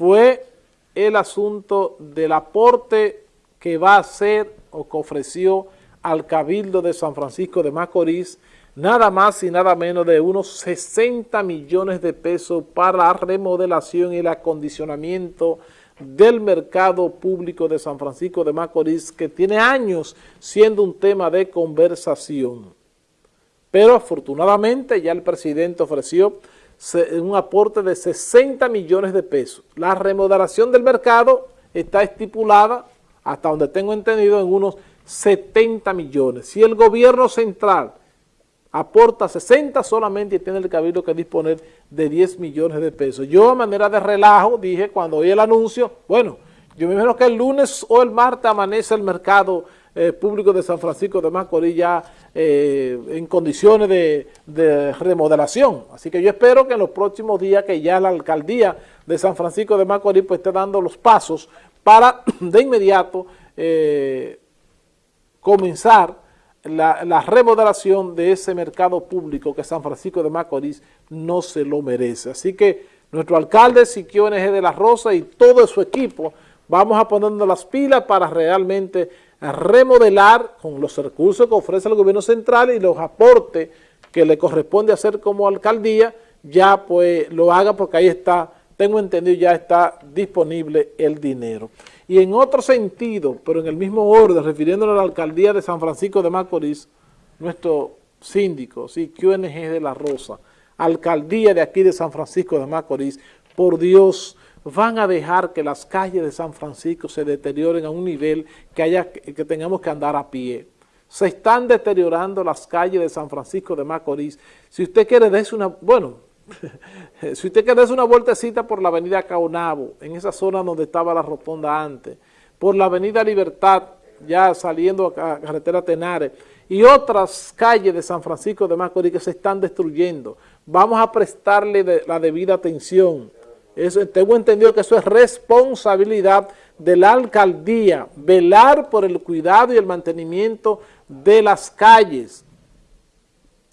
fue el asunto del aporte que va a hacer o que ofreció al Cabildo de San Francisco de Macorís, nada más y nada menos de unos 60 millones de pesos para la remodelación y el acondicionamiento del mercado público de San Francisco de Macorís, que tiene años siendo un tema de conversación. Pero afortunadamente ya el presidente ofreció un aporte de 60 millones de pesos. La remodelación del mercado está estipulada, hasta donde tengo entendido, en unos 70 millones. Si el gobierno central aporta 60 solamente y tiene el cabildo que disponer de 10 millones de pesos. Yo a manera de relajo dije cuando oí el anuncio, bueno, yo me imagino que el lunes o el martes amanece el mercado eh, público de San Francisco de Macorís ya eh, en condiciones de, remodelación. Así que yo espero que en los próximos días que ya la alcaldía de San Francisco de Macorís pues esté dando los pasos para de inmediato eh, comenzar la, remodelación de ese mercado público que San Francisco de Macorís no se lo merece. Así que nuestro alcalde Siquio NG de la Rosa y todo su equipo vamos a ponernos las pilas para realmente remodelar con los recursos que ofrece el gobierno central y los aportes que le corresponde hacer como alcaldía, ya pues lo haga porque ahí está, tengo entendido, ya está disponible el dinero. Y en otro sentido, pero en el mismo orden, refiriéndonos a la alcaldía de San Francisco de Macorís, nuestro síndico, sí, QNG de la Rosa, alcaldía de aquí de San Francisco de Macorís, por Dios, van a dejar que las calles de San Francisco se deterioren a un nivel que, haya, que tengamos que andar a pie. Se están deteriorando las calles de San Francisco de Macorís. Si usted quiere, dése una... Bueno, si usted quiere hacer una vueltecita por la avenida Caonabo, en esa zona donde estaba la rotonda antes, por la avenida Libertad, ya saliendo a carretera Tenares, y otras calles de San Francisco de Macorís que se están destruyendo. Vamos a prestarle la debida atención. Tengo entendido que eso es responsabilidad de la alcaldía, velar por el cuidado y el mantenimiento de las calles.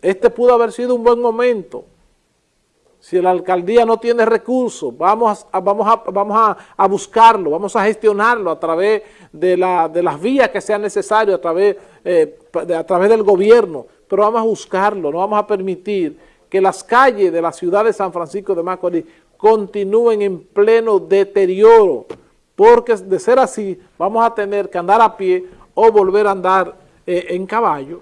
Este pudo haber sido un buen momento si la alcaldía no tiene recursos, vamos a, vamos a, vamos a, buscarlo, vamos a gestionarlo a través de, la, de las vías que sean necesarias, a eh, a través del gobierno, pero vamos a buscarlo, no vamos a permitir que las calles de la ciudad de San Francisco de Macorís continúen en pleno deterioro, porque de ser así vamos a tener que andar a pie o volver a andar eh, en caballo,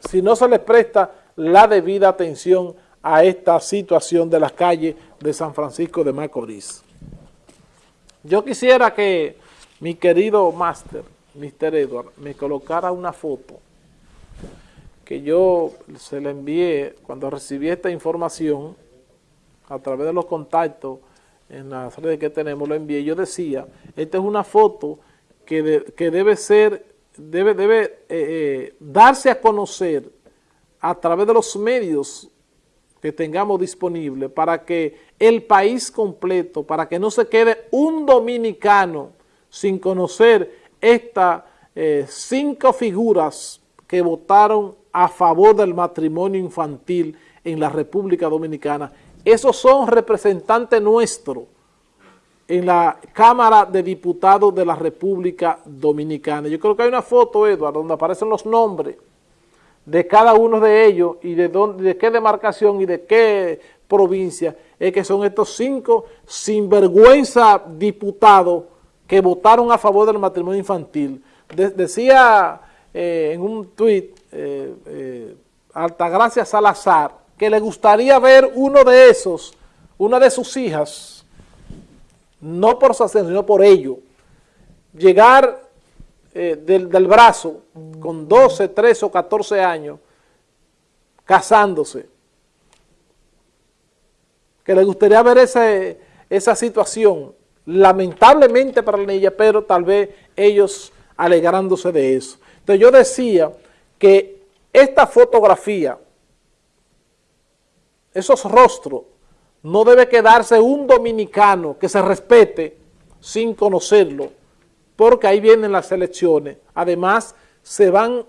si no se les presta la debida atención a esta situación de las calles de San Francisco de Macorís. Yo quisiera que mi querido máster, Mr. Edward, me colocara una foto que yo se le envié cuando recibí esta información a través de los contactos en las redes que tenemos, lo envié, yo decía, esta es una foto que, que debe ser, debe, debe eh, eh, darse a conocer a través de los medios que tengamos disponible para que el país completo, para que no se quede un dominicano sin conocer estas eh, cinco figuras que votaron a favor del matrimonio infantil en la República Dominicana. Esos son representantes nuestros en la Cámara de Diputados de la República Dominicana. Yo creo que hay una foto, Eduardo, donde aparecen los nombres de cada uno de ellos y de, dónde, de qué demarcación y de qué provincia es que son estos cinco sinvergüenza diputados que votaron a favor del matrimonio infantil. decía eh, en un tuit eh, eh, Altagracia Salazar que le gustaría ver uno de esos, una de sus hijas, no por su ascenso, sino por ello, llegar eh, del, brazo con 12, 13 o 14 años casándose. Que le gustaría ver esa situación, lamentablemente para la niña, pero tal vez ellos alegrándose de eso. Entonces yo decía que esta fotografía, esos rostros, no debe quedarse un dominicano que se respete sin conocerlo, porque ahí vienen las elecciones. Además, se van,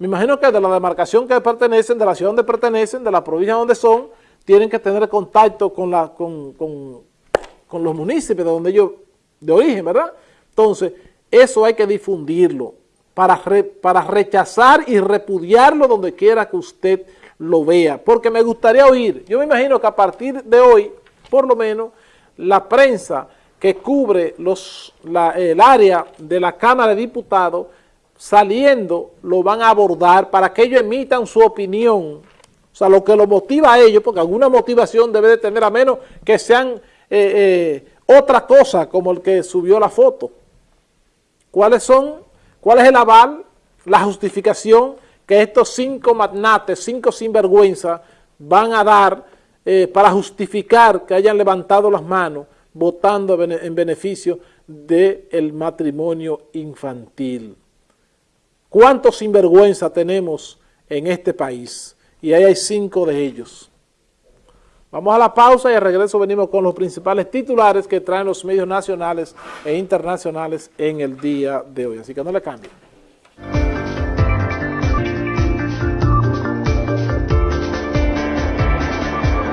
me imagino que de la demarcación que pertenecen, de la ciudad donde pertenecen, de la provincia donde son, tienen que tener contacto con, la, con, con, los municipios de donde ellos, de origen, ¿verdad? Entonces, eso hay que difundirlo para, para rechazar y repudiarlo donde quiera que usted lo vea, porque me gustaría oír, yo me imagino que a partir de hoy, por lo menos, la prensa que cubre los, el área de la Cámara de Diputados, saliendo, lo van a abordar para que ellos emitan su opinión, o sea, lo que lo motiva a ellos, porque alguna motivación debe de tener, a menos que sean eh, eh, otra cosa, como el que subió la foto. ¿Cuáles son? ¿Cuál es el aval? La justificación que estos cinco magnates, cinco sinvergüenza, van a dar eh, para justificar que hayan levantado las manos votando en beneficio del matrimonio infantil. ¿Cuántos sinvergüenza tenemos en este país? Y ahí hay cinco de ellos. Vamos a la pausa y al regreso venimos con los principales titulares que traen los medios nacionales e internacionales en el día de hoy. Así que no le cambien.